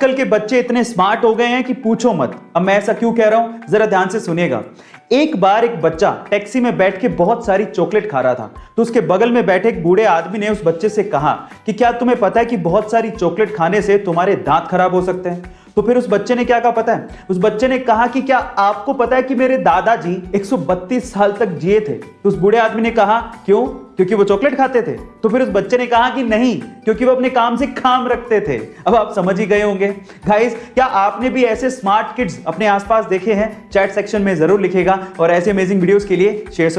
आजकल के बच्चे इतने स्मार्ट हो गए हैं कि पूछो मत। अब मैं ऐसा क्यों कह रहा हूँ? जरा ध्यान से सुनेगा एक बार एक बच्चा टैक्सी में बैठ के बहुत सारी चॉकलेट खा रहा था तो उसके बगल में बैठे एक बूढ़े आदमी ने उस बच्चे से कहा कि क्या तुम्हें पता है कि बहुत सारी चॉकलेट खाने से तुम्हारे दांत खराब हो सकते हैं? तो फिर उस बच्चे ने क्या कहा पता है? उस बच्चे ने कहा कि क्या आपको पता है कि मेरे दादाजी 132 साल तक जिए थे? तो उस बूढ़े आदमी ने कहा, क्यों? क्योंकि वो चॉकलेट खाते थे। तो फिर उस बच्चे ने कहा कि नहीं, क्योंकि वो अपने काम से काम रखते थे। अब आप समझ ही गए होंगे। गाइस क्या आपने भी ऐसे स्मार्ट किड्स अपने आसपास देखे हैं? चैट सेक्शन में ज़रूर लिखेगा और ऐसे अमेजिंग वीडियोस के लिए शेयर